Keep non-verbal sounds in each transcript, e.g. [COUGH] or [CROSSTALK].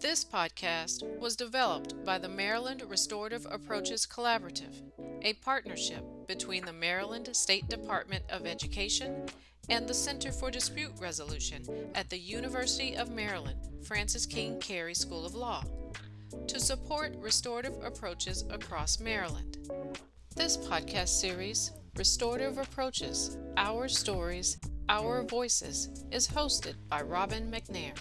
This podcast was developed by the Maryland Restorative Approaches Collaborative, a partnership between the Maryland State Department of Education and the Center for Dispute Resolution at the University of Maryland Francis King Carey School of Law to support restorative approaches across Maryland. This podcast series, Restorative Approaches Our Stories, Our Voices, is hosted by Robin McNair.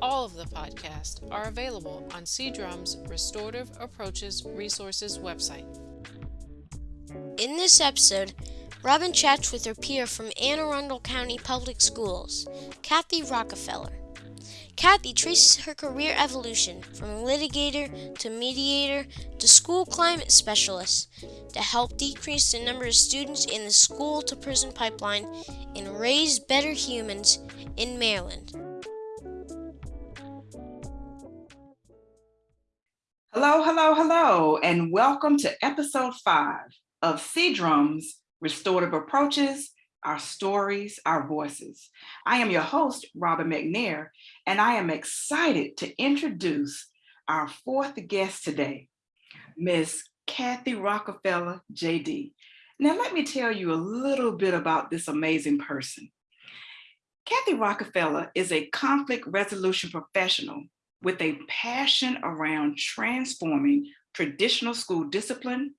All of the podcasts are available on CDRUM's Restorative Approaches Resources website. In this episode, Robin chats with her peer from Anne Arundel County Public Schools, Kathy Rockefeller. Kathy traces her career evolution from litigator to mediator to school climate specialist to help decrease the number of students in the school to prison pipeline and raise better humans in Maryland. Hello, hello, hello, and welcome to episode five of CDRUM's Restorative Approaches, Our Stories, Our Voices. I am your host, Robin McNair, and I am excited to introduce our fourth guest today, Ms. Kathy Rockefeller, JD. Now, let me tell you a little bit about this amazing person. Kathy Rockefeller is a conflict resolution professional with a passion around transforming traditional school discipline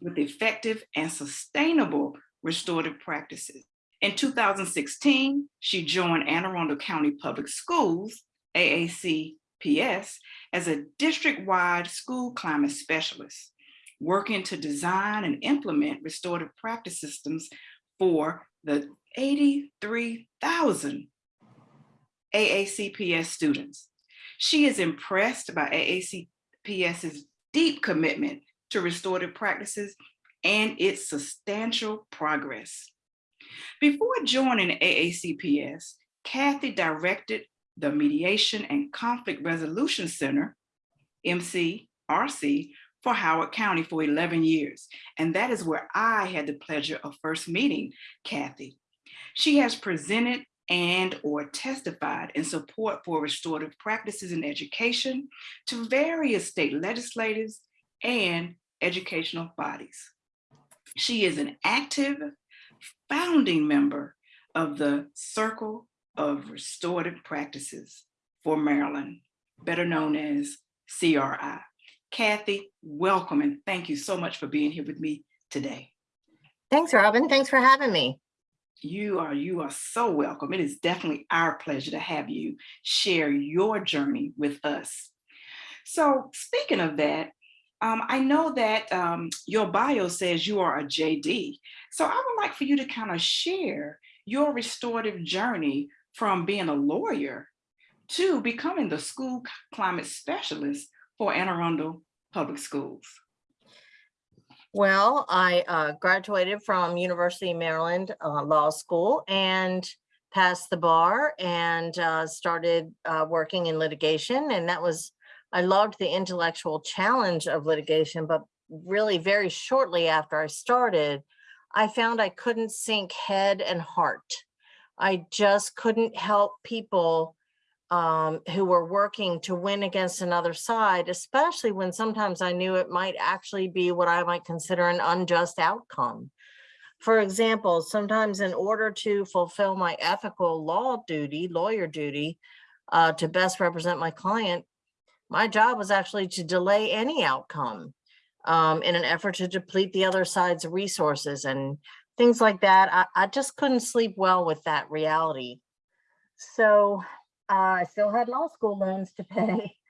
with effective and sustainable restorative practices. In 2016, she joined Anne Arundel County Public Schools, AACPS, as a district-wide school climate specialist, working to design and implement restorative practice systems for the 83,000 AACPS students. She is impressed by AACPS's deep commitment to restorative practices and its substantial progress. Before joining AACPS, Kathy directed the Mediation and Conflict Resolution Center, MCRC, for Howard County for 11 years. And that is where I had the pleasure of first meeting Kathy. She has presented and or testified in support for restorative practices in education to various state legislators and educational bodies. She is an active founding member of the Circle of Restorative Practices for Maryland, better known as CRI. Kathy, welcome and thank you so much for being here with me today. Thanks, Robin. Thanks for having me. You are you are so welcome. It is definitely our pleasure to have you share your journey with us. So speaking of that, um, I know that um, your bio says you are a JD. So I would like for you to kind of share your restorative journey from being a lawyer to becoming the school climate specialist for Anne Arundel Public Schools. Well, I uh, graduated from University of Maryland uh, Law School and passed the bar and uh, started uh, working in litigation. And that was, I loved the intellectual challenge of litigation, but really very shortly after I started, I found I couldn't sync head and heart. I just couldn't help people um, who were working to win against another side, especially when sometimes I knew it might actually be what I might consider an unjust outcome. For example, sometimes in order to fulfill my ethical law duty, lawyer duty, uh, to best represent my client, my job was actually to delay any outcome um, in an effort to deplete the other side's resources and things like that. I, I just couldn't sleep well with that reality. So I still had law school loans to pay. [LAUGHS]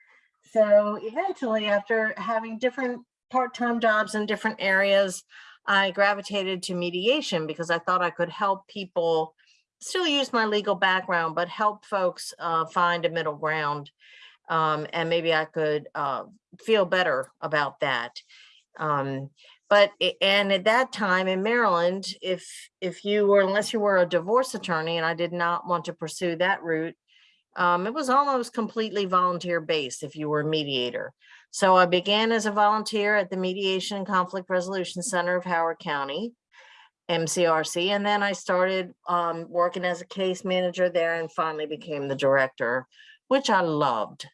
So eventually, after having different part-time jobs in different areas, I gravitated to mediation because I thought I could help people still use my legal background, but help folks uh, find a middle ground. Um, and maybe I could uh, feel better about that. Um, but and at that time in Maryland, if if you were unless you were a divorce attorney, and I did not want to pursue that route, um, it was almost completely volunteer based if you were a mediator. So I began as a volunteer at the Mediation and Conflict Resolution Center of Howard County, MCRC, and then I started um, working as a case manager there and finally became the director, which I loved.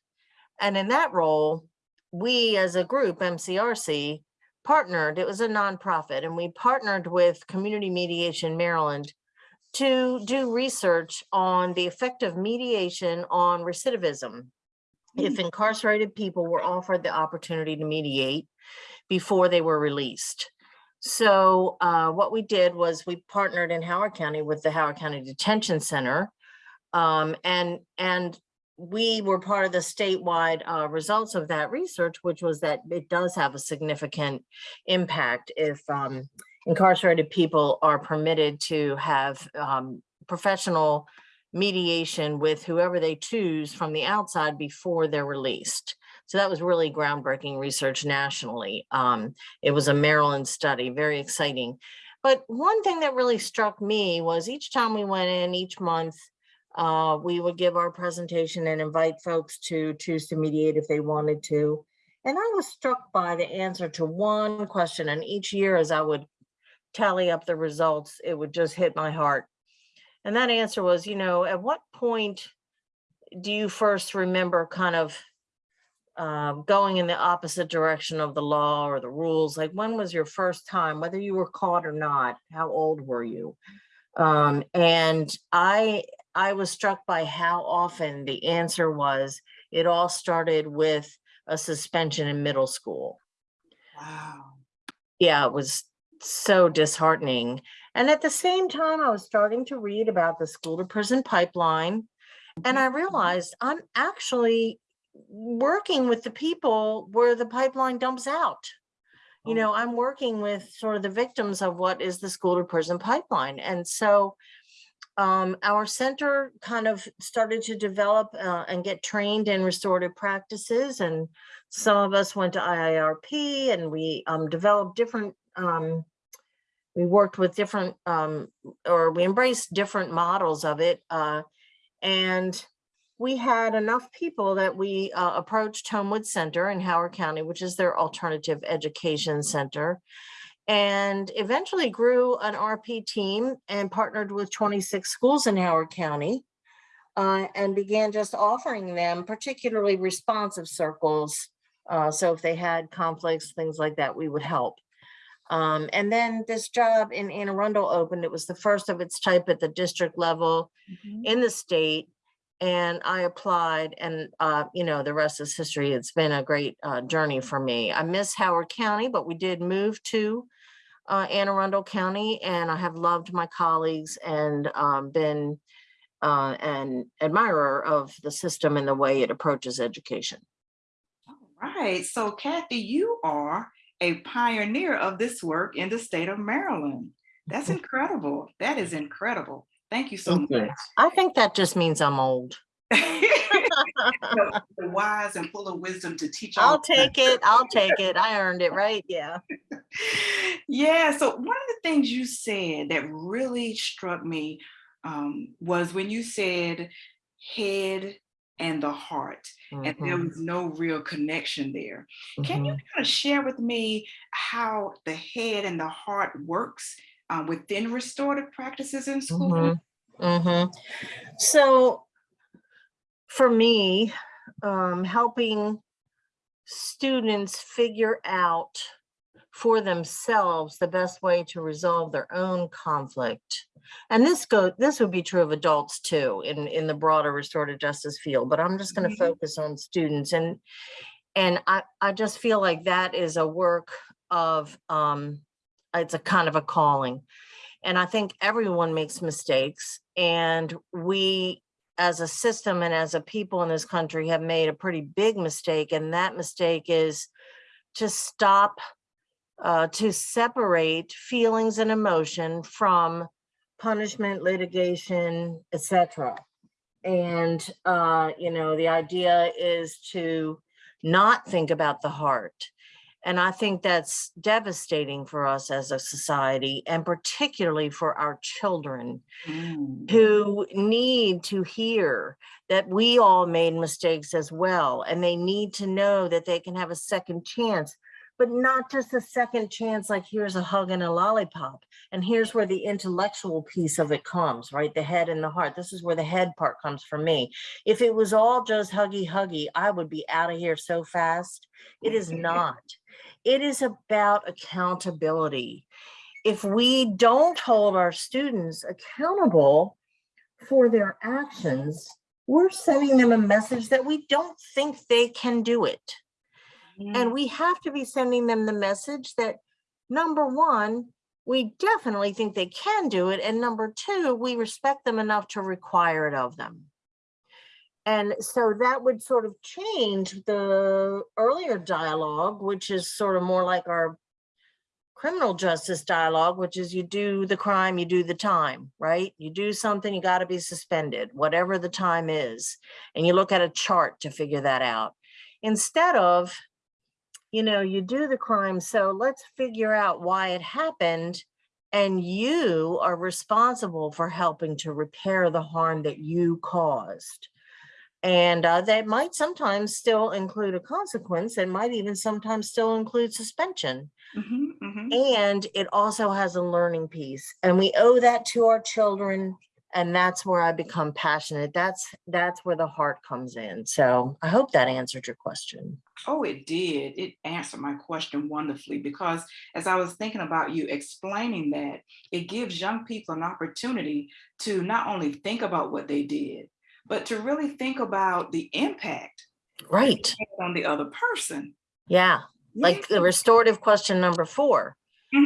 And in that role, we as a group, MCRC, partnered, it was a nonprofit, and we partnered with Community Mediation Maryland to do research on the effect of mediation on recidivism. If incarcerated people were offered the opportunity to mediate before they were released. So uh, what we did was we partnered in Howard County with the Howard County Detention Center. Um, and, and we were part of the statewide uh, results of that research, which was that it does have a significant impact if um, incarcerated people are permitted to have um, professional mediation with whoever they choose from the outside before they're released. So that was really groundbreaking research nationally. Um, it was a Maryland study, very exciting. But one thing that really struck me was each time we went in each month, uh, we would give our presentation and invite folks to choose to mediate if they wanted to. And I was struck by the answer to one question and each year as I would tally up the results, it would just hit my heart. And that answer was, you know, at what point do you first remember kind of uh, going in the opposite direction of the law or the rules? Like when was your first time, whether you were caught or not? How old were you? Um, and I, I was struck by how often the answer was, it all started with a suspension in middle school. Wow. Yeah, it was so disheartening. And at the same time, I was starting to read about the school to prison pipeline. And I realized I'm actually working with the people where the pipeline dumps out. You Oh. know, I'm working with sort of the victims of what is the school to prison pipeline. And so um, our center kind of started to develop uh, and get trained in restorative practices. And some of us went to IIRP and we um, developed different, um, we worked with different, um, or we embraced different models of it. Uh, and we had enough people that we uh, approached Homewood Center in Howard County, which is their alternative education center and eventually grew an RP team and partnered with 26 schools in Howard County uh, and began just offering them particularly responsive circles. Uh, so if they had conflicts, things like that, we would help. Um, and then this job in Anne Arundel opened. It was the first of its type at the district level Mhm. in the state. And I applied and, uh, you know, the rest is history. It's been a great uh, journey for me. I miss Howard County, but we did move to uh, Anne Arundel County and I have loved my colleagues and um, been uh, an admirer of the system and the way it approaches education. All right. So Kathy, you are a pioneer of this work in the state of Maryland. That's incredible. That is incredible. Thank you so Thank you. much. I think that just means I'm old. [LAUGHS] [LAUGHS] The wise and full of wisdom to teach all. I'll take it. I'll take it. I earned it, right? Yeah. [LAUGHS] Yeah, so one of the things you said that really struck me um, was when you said head and the heart, and there Mhm, was no real connection there. Can you mhm. kind of share with me how the head and the heart works uh, within restorative practices in school? Mhm, mhm. So for me, um, helping students figure out for themselves the best way to resolve their own conflict. And this go this would be true of adults too in in the broader restorative justice field, but I'm just going to Mhm. focus on students and and I I just feel like that is a work of um it's a kind of a calling. And I think everyone makes mistakes and we as a system and as a people in this country have made a pretty big mistake. And that mistake is to stop, uh, to separate feelings and emotion from punishment, litigation, etc. And, uh, you know, the idea is to not think about the heart. And I think that's devastating for us as a society and particularly for our children Mm, who need to hear that we all made mistakes as well. And they need to know that they can have a second chance but not just a second chance, like here's a hug and a lollipop. And here's where the intellectual piece of it comes, right? The head and the heart. This is where the head part comes for me. If it was all just huggy, huggy, I would be out of here so fast. It is [LAUGHS] not. It is about accountability. If we don't hold our students accountable for their actions, we're sending them a message that we don't think they can do it. Mm-hmm. And we have to be sending them the message that, number one, we definitely think they can do it. And number two, we respect them enough to require it of them. And so that would sort of change the earlier dialogue, which is sort of more like our criminal justice dialogue, which is you do the crime, you do the time, right? You do something, you got to be suspended, whatever the time is. And you look at a chart to figure that out. Instead of, you know, you do the crime, so let's figure out why it happened. And you are responsible for helping to repair the harm that you caused. And uh, that might sometimes still include a consequence and might even sometimes still include suspension. Mhm, mhm. And it also has a learning piece and we owe that to our children. And that's where I become passionate. That's, that's where the heart comes in. So I hope that answered your question. Oh, it did. It answered my question wonderfully because as I was thinking about you explaining that, it gives young people an opportunity to not only think about what they did, but to really think about the impact Right. on the other person. Yeah. Like the restorative question number four,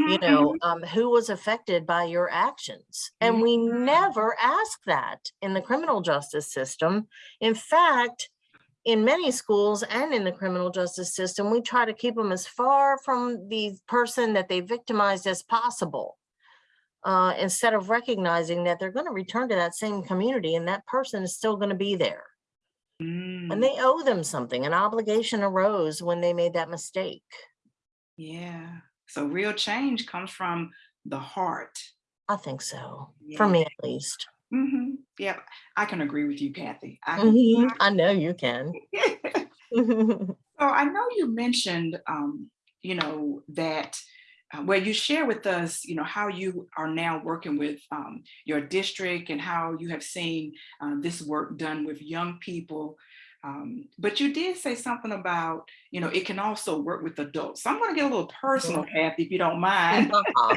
you Mhm, know, um, who was affected by your actions? And we never ask that in the criminal justice system. In fact, in many schools and in the criminal justice system, we try to keep them as far from the person that they victimized as possible. Uh, instead of recognizing that they're going to return to that same community and that person is still going to be there. Mm, And they owe them something. An obligation arose when they made that mistake. Yeah, so real change comes from the heart. I think so, for me at least. hmm Yep, I can agree with you, Kathy. I can- Mhm, I know you can. [LAUGHS] So I know you mentioned, um, you know, that uh, where you share with us, you know, how you are now working with um, your district and how you have seen uh, this work done with young people. Um, but you did say something about, you know, it can also work with adults. So I'm going to get a little personal, Kathy, if you don't mind. [LAUGHS] Uh-huh.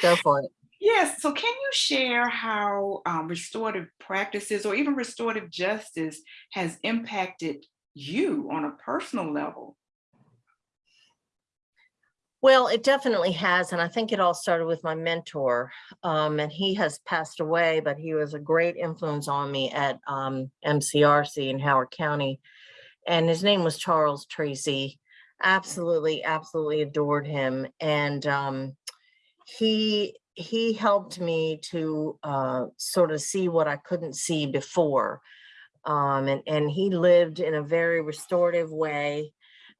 Go for it. [LAUGHS] Yes. So can you share how um, restorative practices or even restorative justice has impacted you on a personal level? Well, it definitely has, and I think it all started with my mentor. Um, and he has passed away, but he was a great influence on me at um, MCRC in Howard County. And his name was Charles Tracy. Absolutely, absolutely adored him. And um, he he helped me to uh, sort of see what I couldn't see before. Um, and, and he lived in a very restorative way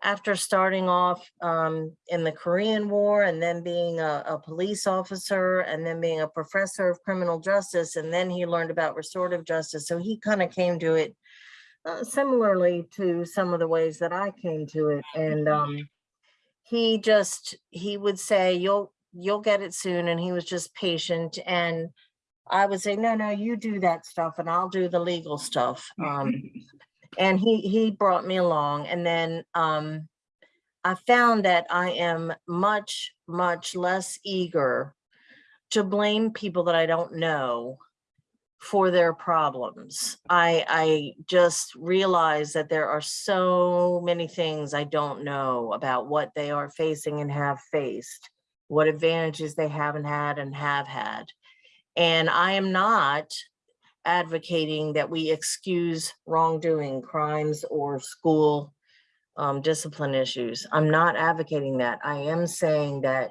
after starting off um, in the Korean War and then being a, a police officer and then being a professor of criminal justice. And then he learned about restorative justice. So he kind of came to it uh, similarly to some of the ways that I came to it. And um, he just, he would say, you'll, you'll get it soon. And he was just patient. And I would say, no, no, you do that stuff and I'll do the legal stuff. Um, [LAUGHS] and he he brought me along and then um i found that i am much much less eager to blame people that i don't know for their problems. I i just realize that there are so many things i don't know about what they are facing and have faced what advantages they haven't had and have had. And i am not advocating that we excuse wrongdoing, crimes or school um, discipline issues. I'm not advocating that. I am saying that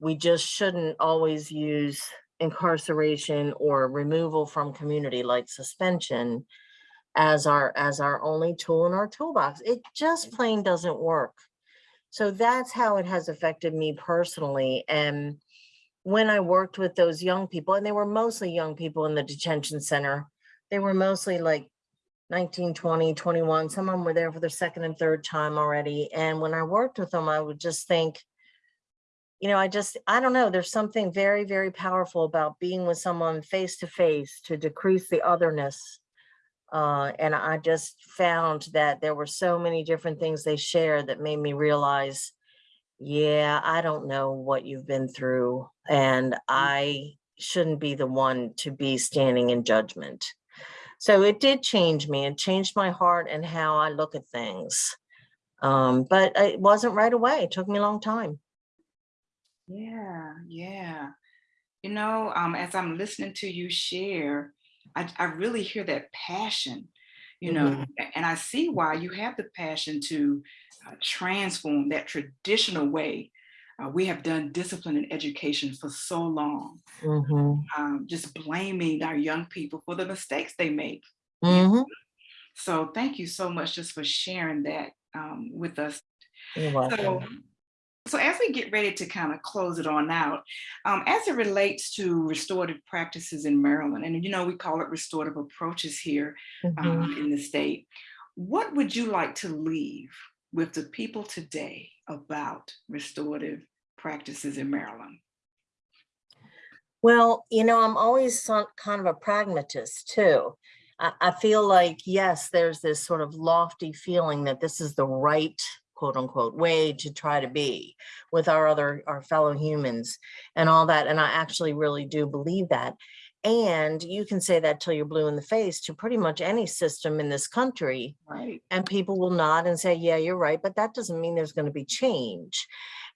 we just shouldn't always use incarceration or removal from community like suspension as our as our only tool in our toolbox. It just plain doesn't work. So that's how it has affected me personally. And when I worked with those young people, and they were mostly young people in the detention center, they were mostly like 19, 20, 21. Some of them were there for their second and third time already. And when I worked with them, I would just think, you know, I just, I don't know, there's something very, very powerful about being with someone face to face to decrease the otherness. Uh, and I just found that there were so many different things they shared that made me realize, yeah, I don't know what you've been through, and I shouldn't be the one to be standing in judgment. So it did change me. It changed my heart and how I look at things. Um, but it wasn't right away. It took me a long time. Yeah, yeah. You know, um, as I'm listening to you share, I, I really hear that passion, you know, Mhm. a- and I see why you have the passion to transform that traditional way. Uh, we have done discipline and education for so long, Mhm. um, just blaming our young people for the mistakes they make. Mhm. So thank you so much just for sharing that um, with us So, so as we get ready to kind of close it on out, um, as it relates to restorative practices in Maryland, and you know, we call it restorative approaches here Mhm. um, in the state, what would you like to leave with the people today about restorative practices in Maryland? Well, you know, I'm always kind of a pragmatist too. I, feel like, yes, there's this sort of lofty feeling that this is the right quote unquote way to try to be with our other, our fellow humans and all that. And I actually really do believe that. And you can say that till you're blue in the face to pretty much any system in this country. Right. and people will nod and say, yeah, you're right, but that doesn't mean there's going to be change.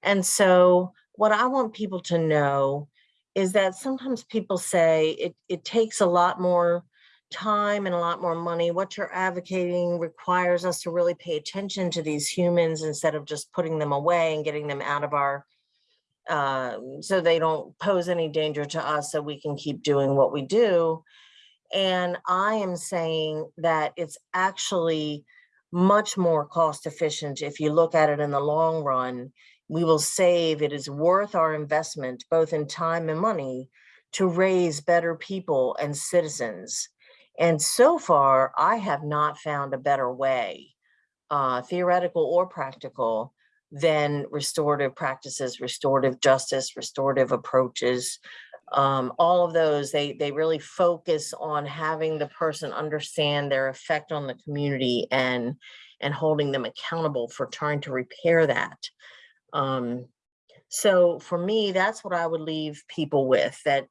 And so what I want people to know is that sometimes people say it, it takes a lot more time and a lot more money. What you're advocating requires us to really pay attention to these humans instead of just putting them away and getting them out of our um, so they don't pose any danger to us so we can keep doing what we do. And I am saying that it's actually much more cost efficient if you look at it in the long run. We will save, it is worth our investment, both in time and money, to raise better people and citizens. And so far, I have not found a better way, uh, theoretical or practical, than restorative practices, restorative justice, restorative approaches. Um, all of those, they, they really focus on having the person understand their effect on the community and, and holding them accountable for trying to repair that. Um, so for me, that's what I would leave people with, that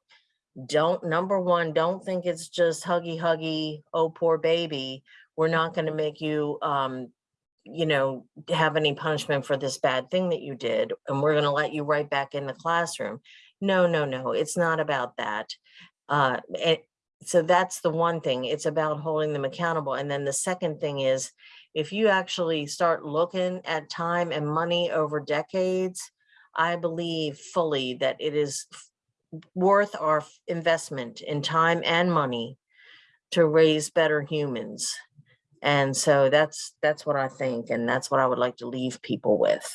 don't, number one, don't think it's just huggy huggy, oh, poor baby. We're not gonna make you, um, you know, have any punishment for this bad thing that you did, and we're gonna let you right back in the classroom. No, no, no, it's not about that. Uh, it, so that's the one thing, it's about holding them accountable. And then the second thing is, if you actually start looking at time and money over decades, I believe fully that it is worth our investment in time and money to raise better humans. And so that's, that's what I think, and that's what I would like to leave people with.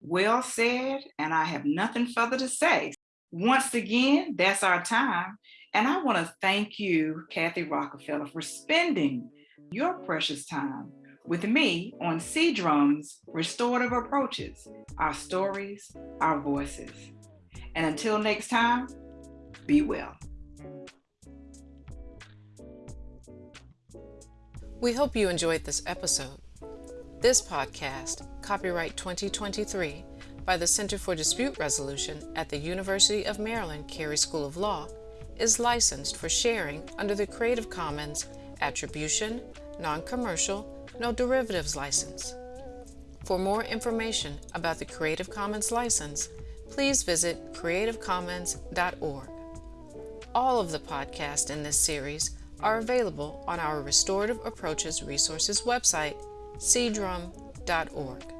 Well said, and I have nothing further to say. Once again, that's our time. And I want to thank you, Kathy Rockefeller, for spending your precious time with me on CDRUM's Restorative Approaches, our stories, our voices. And until next time, be well. We hope you enjoyed this episode. This podcast, copyright 2023 by the Center for Dispute Resolution at the University of Maryland Carey School of Law, is licensed for sharing under the Creative Commons Attribution, Non-Commercial, No Derivatives license. For more information about the Creative Commons license, please visit creativecommons.org. All of the podcasts in this series are available on our Restorative Approaches Resources website, cdrum.org.